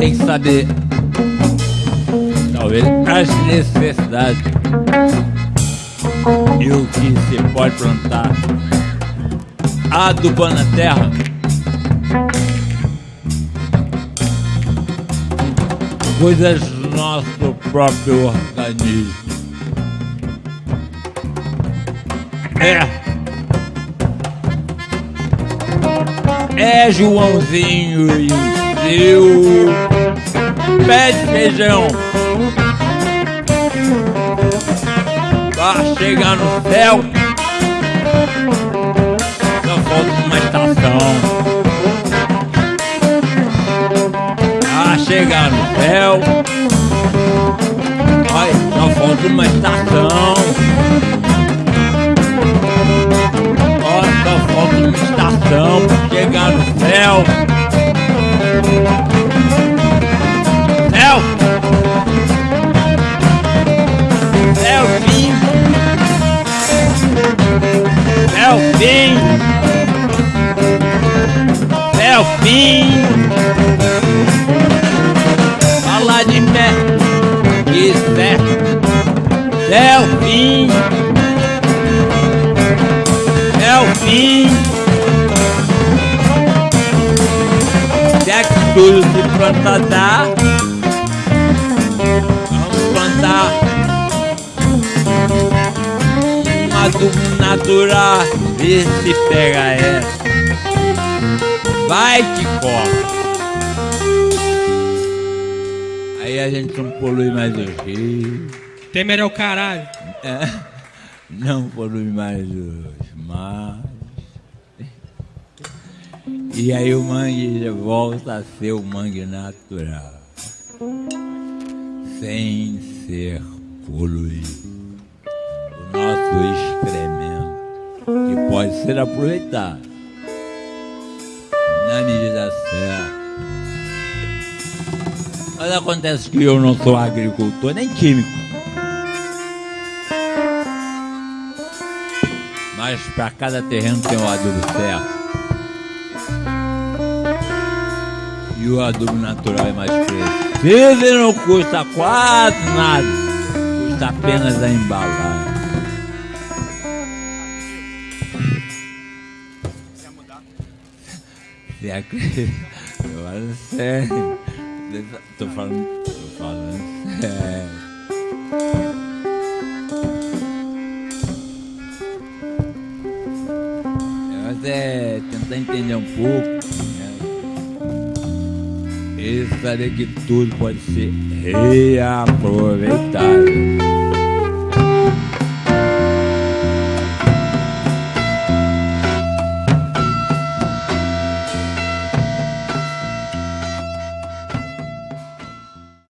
tem que saber, talvez, as necessidades e o que se pode plantar adubando a terra. Coisas do nosso próprio organismo. É. É Joãozinho e o seu pé de feijão. Vai chegar no céu. Só falta uma estação. Vai chegar no céu. Vai, só falta uma estação. Ó, só falta uma estação pra chegar no. Céu! É o fim. É o fim. Fala de pé. Isso é. É o fim. É o fim. Se que tudo se planta dá. Vamos plantar um adubo natural, vê se pega essa. Vai que corre. Aí a gente não polui mais o rio, Temer é o caralho. é, não polui mais os mares. E aí o mangue volta a ser o mangue natural, sem ser poluído o nosso excremento, que pode ser aproveitado na medida certa. Mas acontece que eu não sou agricultor nem químico. Mas para cada terreno tem o adubo certo. E o adubo natural é mais preciso e não custa quase nada. Custa apenas a embalagem. Você acredita? Tô falando sério. Tô falando. Tô falando sério. Mas é tentar entender um pouco. Né? E saber que tudo pode ser reaproveitado.